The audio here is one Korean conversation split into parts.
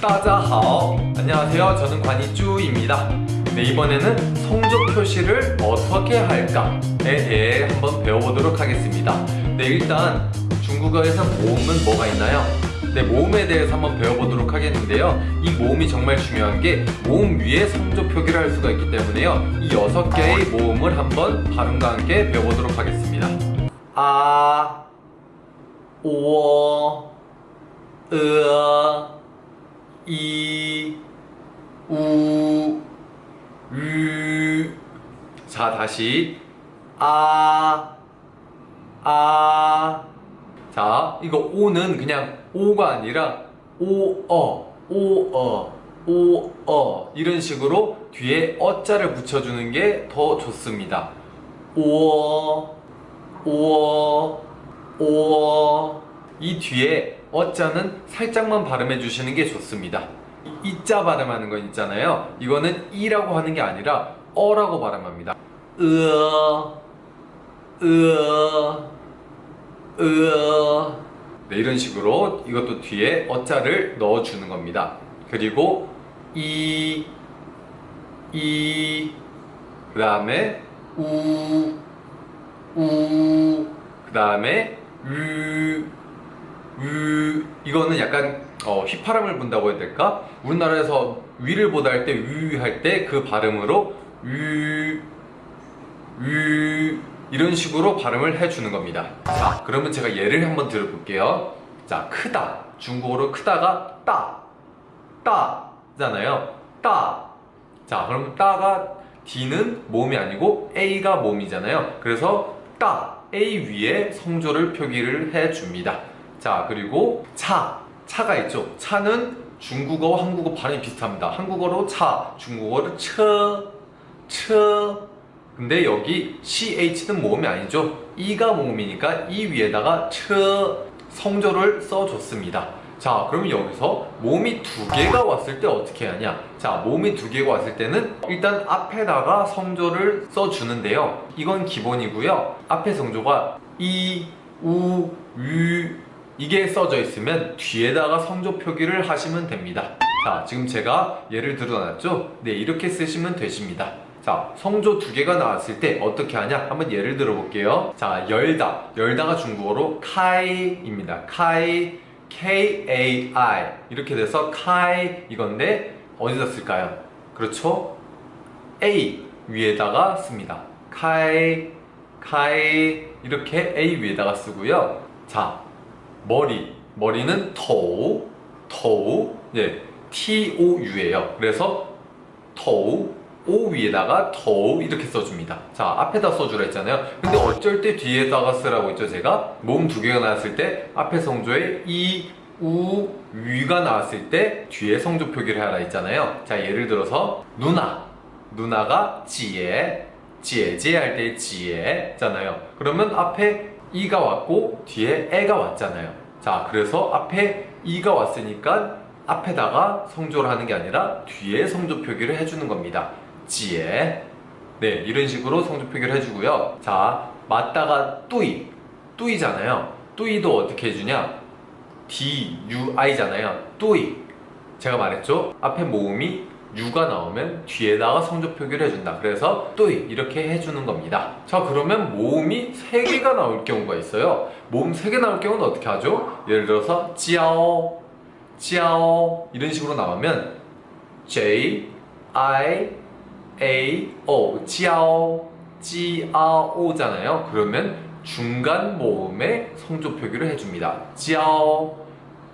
따자하오. 안녕하세요. 저는 관이쭈입니다. 네 이번에는 성조 표시를 어떻게 할까에 대해 한번 배워보도록 하겠습니다. 네 일단 중국어에서 모음은 뭐가 있나요? 네 모음에 대해서 한번 배워보도록 하겠는데요. 이 모음이 정말 중요한 게 모음 위에 성조 표기를 할 수가 있기 때문에요. 이 여섯 개의 모음을 한번 발음과 함께 배워보도록 하겠습니다. 아, 오, 으, 이, 우, 유. 자, 다시. 아, 아. 자, 이거 오는 그냥 오가 아니라 오, 어, 오, 어, 오, 어. 이런 식으로 뒤에 어 자를 붙여주는 게 더 좋습니다. 오, 오, 오. 이 뒤에 어자는 살짝만 발음해 주시는 게 좋습니다. 이- 이자 발음하는 건 있잖아요. 이거는 이라고 하는 게 아니라 어라고 발음합니다. 으어, 으어, 으어. 네, 이런 식으로 이것도 뒤에 어자를 넣어주는 겁니다. 그리고 이, 이, 그 다음에 우, 우, 그 다음에 유, 유, 이거는 약간 어, 휘파람을 분다고 해야 될까? 우리나라에서 위를 보다 할 때 위 할 때 그 발음으로 유, 유 이런 식으로 발음을 해주는 겁니다. 자, 그러면 제가 예를 한번 들어볼게요. 자, 크다. 중국어로 크다가 따, 따잖아요. 따. 자, 그럼 따가 D는 모음이 아니고 A가 모음이잖아요. 그래서 따, A 위에 성조를 표기를 해줍니다. 자, 그리고 차, 차가 있죠. 차는 중국어와 한국어 발음이 비슷합니다. 한국어로 차, 중국어로 처, 처. 근데 여기 CH는 모음이 아니죠. E가 모음이니까 이 위에다가 처 성조를 써줬습니다. 자, 그러면 여기서 모음이 두 개가 왔을 때 어떻게 하냐? 자, 모음이 두 개가 왔을 때는 일단 앞에다가 성조를 써주는데요. 이건 기본이고요. 앞에 성조가 이, 우, 유 이게 써져 있으면 뒤에다가 성조 표기를 하시면 됩니다. 자, 지금 제가 예를 들어놨죠? 네, 이렇게 쓰시면 되십니다. 자, 성조 두 개가 나왔을 때 어떻게 하냐? 한번 예를 들어 볼게요. 자, 열다. 열다가 중국어로 카이입니다. 카이, K-A-I. 이렇게 돼서 카이 이건데 어디다 쓸까요? 그렇죠? A 위에다가 씁니다. 카이, 카이 이렇게 A 위에다가 쓰고요. 자, 머리. 머리는 토우, 토우. 예, T-O-U예요. 그래서 토우, O 위에다가 토우 이렇게 써줍니다. 자, 앞에다 써주라 했잖아요. 근데 어쩔 때 뒤에다가 쓰라고 했죠, 제가? 몸 두 개가 나왔을 때 앞에 성조에 이, 우, 위가 나왔을 때 뒤에 성조 표기를 하라 했잖아요. 자, 예를 들어서 누나. 누나가 지에, 지에, 지에 할 때 지에잖아요. 그러면 앞에 이가 왔고 뒤에 애가 왔잖아요. 자, 그래서 앞에 이가 왔으니까 앞에다가 성조를 하는 게 아니라 뒤에 성조 표기를 해주는 겁니다. 지에. 네, 이런 식으로 성조 표기를 해주고요. 자, 맞다가 뚜이. 뚜이잖아요. 뚜이도 어떻게 해주냐? D, U, I잖아요. 뚜이. 제가 말했죠? 앞에 모음이 U가 나오면 뒤에다가 성조 표기를 해준다. 그래서 뚜이 이렇게 해주는 겁니다. 자 그러면 모음이 3개가 나올 경우가 있어요. 모음 3개 나올 경우는 어떻게 하죠? 예를 들어서 지아오, 지아오 이런 식으로 나오면 J, I, A, O 지아오, 지아오잖아요. 그러면 중간 모음에 성조 표기를 해줍니다. 지아오,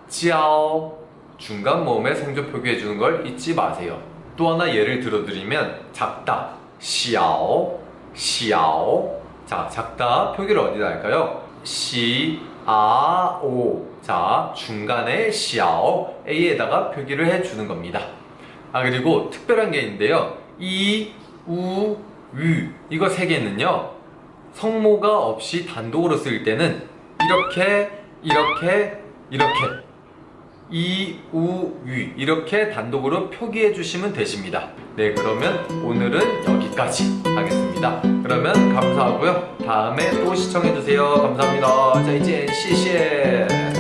지아오 중간 모음에 성조 표기해 주는 걸 잊지 마세요. 또 하나 예를 들어드리면 작다, 시아오, 시아오. 자, 작다 표기를 어디다 할까요? 시, 아, 오. 자, 중간에 시아오, A에다가 표기를 해주는 겁니다. 아, 그리고 특별한 게 있는데요. 이, 우, 유. 이거 세 개는요. 성모가 없이 단독으로 쓸 때는 이렇게, 이렇게, 이렇게 이, 우, 위 이렇게 단독으로 표기해 주시면 되십니다. 네, 그러면 오늘은 여기까지 하겠습니다. 그러면 감사하고요. 다음에 또 시청해 주세요. 감사합니다. 자, 이제 시시해.